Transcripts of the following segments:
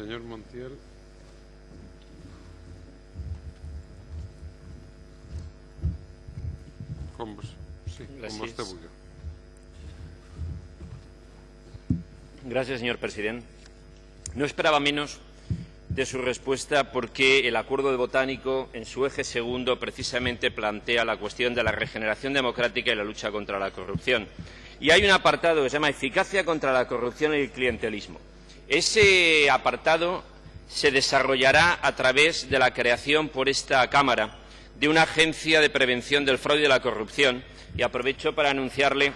Senyor Montiel. Com, vos- sí, com Gràcies. vostè vulgui. Gracias, señor presidente. No esperaba menos de su respuesta porque el acuerdo de Botánico, en su eje segundo, precisamente plantea la cuestión de la regeneración democrática y la lucha contra la corrupción. Y hay un apartado que se llama Eficacia contra la corrupción y el clientelismo. Ese apartado se desarrollará a través de la creación por esta Cámara de una agencia de prevención del fraude y de la corrupción. Y aprovecho para anunciarle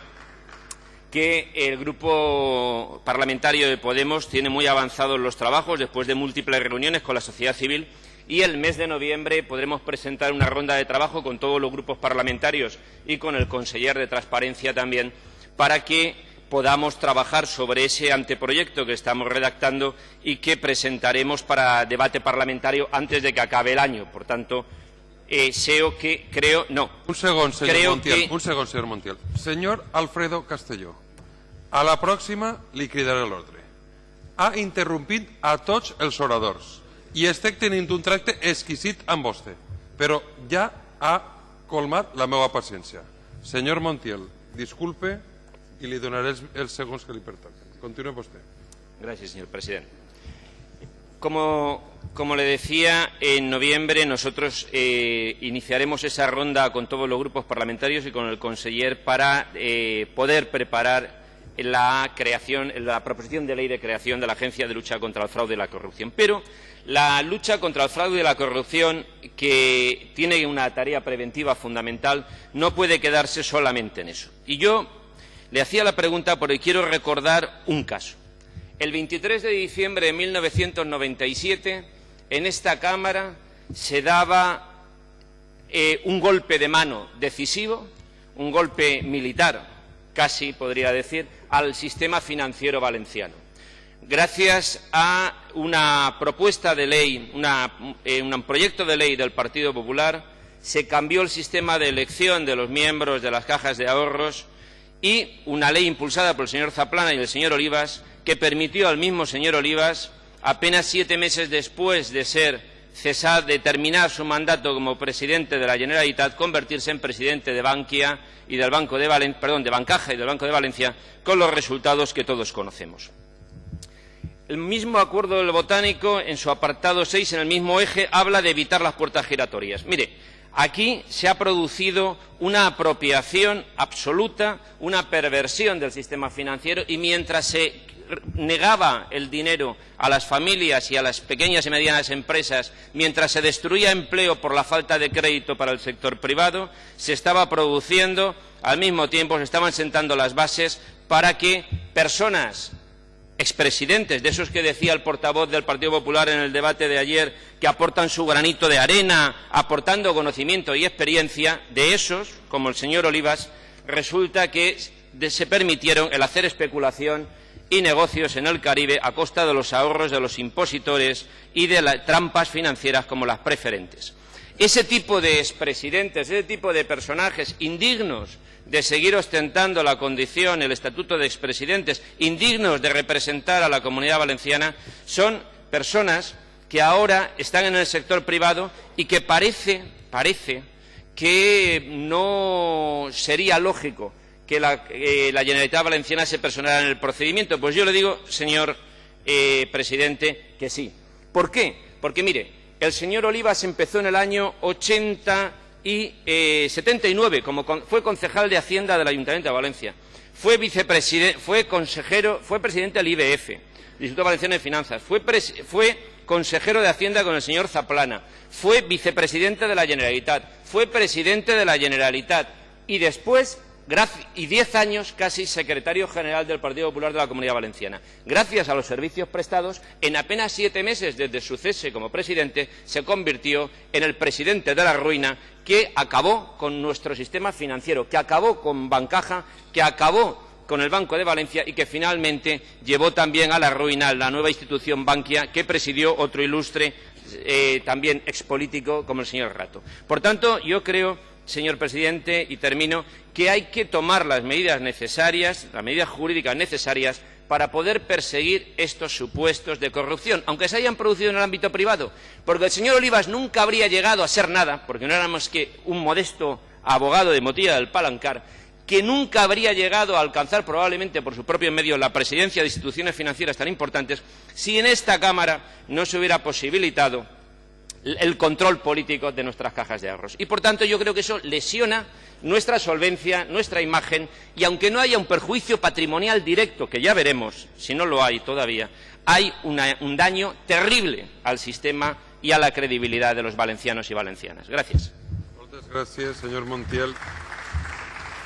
que el grupo parlamentario de Podemos tiene muy avanzados los trabajos después de múltiples reuniones con la sociedad civil y el mes de noviembre podremos presentar una ronda de trabajo con todos los grupos parlamentarios y con el conseller de Transparencia también para que podamos trabajar sobre ese anteproyecto que estamos redactando y que presentaremos para debate parlamentario antes de que acabe el año. Por tanto, eh, SEO que creo no. Un senyor Creo Montiel. que- Un segon, senyor Montiel. Senyor Alfredo Castelló, a la pròxima li cridaré l'ordre. Ha interrompit a tots els oradors i estic tenint un tracte exquisit amb vostè, però ja ha colmat la meva paciència. Senyor Montiel, disculpe Gracias, señor presidente. Como, como le decía, en noviembre nosotros eh, iniciaremos esa ronda con todos los grupos parlamentarios y con el conseller para eh, poder preparar la creación, la proposición de ley de creación de la Agencia de Lucha contra el Fraude y la Corrupción. Pero la lucha contra el fraude y la corrupción, que tiene una tarea preventiva fundamental, no puede quedarse solamente en eso. Y yo le hacía la pregunta porque quiero recordar un caso. El 23 de diciembre de 1997, en esta Cámara se daba eh, un golpe de mano decisivo, un golpe militar, casi podría decir, al sistema financiero valenciano. Gracias a una propuesta de ley, eh, un proyecto de ley del Partido Popular, se cambió el sistema de elección de los miembros de las cajas de ahorros y una ley impulsada por el señor Zaplana y el señor Olivas que permitió al mismo señor Olivas, apenas siete meses después de ser cesar, de terminar su mandato como presidente de la Generalitat, convertirse en presidente de del Banco de de Bancaja y del Banco de Valencia, con los resultados que todos conocemos. El mismo acuerdo del botánico, en su apartado 6, en el mismo eje, habla de evitar las puertas giratorias. Mire, aquí se ha producido una apropiación absoluta, una perversión del sistema financiero y mientras se negaba el dinero a las familias y a las pequeñas y medianas empresas, mientras se destruía empleo por la falta de crédito para el sector privado, se estaba produciendo, al mismo tiempo se estaban sentando las bases para que personas expresidentes, de esos que decía el portavoz del Partido Popular en el debate de ayer, que aportan su granito de arena, aportando conocimiento y experiencia, de esos, como el señor Olivas, resulta que se permitieron el hacer especulación y negocios en el Caribe a costa de los ahorros de los impositores y de las trampas financieras como las preferentes. Ese tipo de expresidentes, ese tipo de personajes indignos de seguir ostentando la condición, el estatuto de expresidentes, indignos de representar a la comunidad valenciana, son personas que ahora están en el sector privado y que parece, parece que no sería lógico que la, eh, la Generalitat Valenciana se personara en el procedimiento. Pues yo le digo, señor eh, presidente, que sí. ¿Por qué? Porque, mire, el señor Olivas empezó en el año 80 y eh, 79, como fue concejal de Hacienda del Ayuntamiento de Valencia. Fue consejero, fue presidente del IBF, Instituto Valenciano de Finanzas. Fue, consejero de Hacienda con el señor Zaplana. Fue vicepresidente de la Generalitat. Fue presidente de la Generalitat. Y después, y diez años casi secretario general del Partido Popular de la Comunidad Valenciana. Gracias a los servicios prestados, en apenas siete meses desde su cese como presidente, se convirtió en el presidente de la ruina que acabó con nuestro sistema financiero, que acabó con Bancaja, que acabó con el Banco de Valencia y que finalmente llevó también a la ruina la nueva institución Bankia que presidió otro ilustre eh, también expolítico como el señor Rato. Por tanto, yo creo, señor presidente, y termino, que hay que tomar las medidas necesarias, las medidas jurídicas necesarias para poder perseguir estos supuestos de corrupción, aunque se hayan producido en el ámbito privado, porque el señor Olivas nunca habría llegado a ser nada, porque no éramos que un modesto abogado de Motilla del Palancar, que nunca habría llegado a alcanzar probablemente por su propio medio la presidencia de instituciones financieras tan importantes si en esta Cámara no se hubiera posibilitado el control político de nuestras cajas de ahorros. Y, por tanto, yo creo que eso lesiona nuestra solvencia, nuestra imagen, y aunque no haya un perjuicio patrimonial directo, que ya veremos si no lo hay todavía, hay un daño terrible al sistema y a la credibilidad de los valencianos y valencianas. Gracias.